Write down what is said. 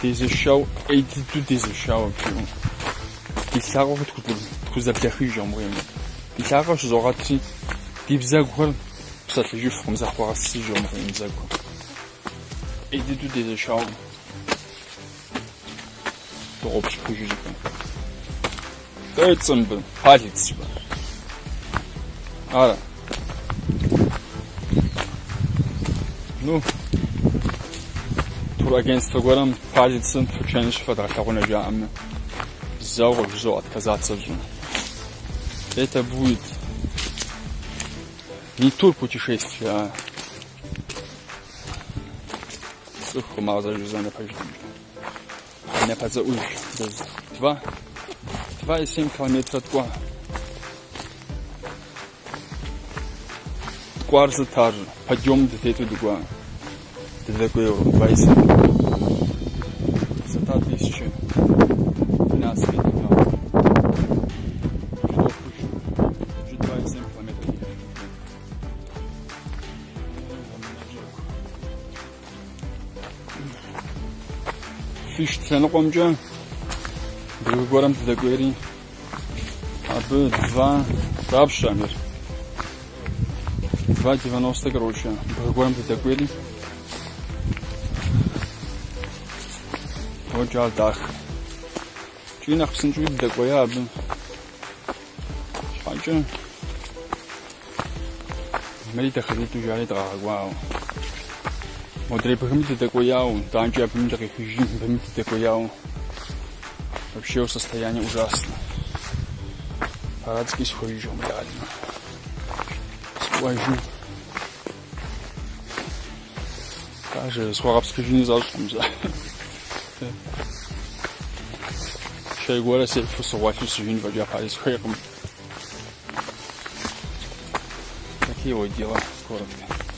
Euh, des échaux et des des échaux qui vous s'arrangent tout des des quoi ça juste si et des tout des échaux pour obtenir sais pas c'est voilà nous against the гором палится, случайно шифатра, как он объявил. Взял, взял, отказаться же. Это будет не тур путешествия, а Сухо мало за жизнь не пойдем. Не подза уж. Два. Два и семь километра два. Кварза таржа. Подъем до тету дугуа. Tylko europejskie. Высота 1013 метров. Уже 2,7 километров. Fish tlenqomca Duygularım da göreyim. Abi dwa Dabşamir. 2,90 короче. Дойгорам да догорим. Гъуэджар дахэ. КӀий нэхъ псынщӀэу уигу дэкӀуея абы. ЩхьэкӀэ мэри дахэзитӀу жари дгъэгуауэ. Модрей бгым дэдэкӀуеяуэ, данкӀи абыми дыкъихыжри быми дэдэкӀуеяуэ. Вообще состояние ужасно. Парадский схуежом реально. Схуажу. Даже схуагъэпскъыжыни защӀкъым, за. Cioè guarda se fosse qualche sugino per giocare square come... Perché dia voglio ancora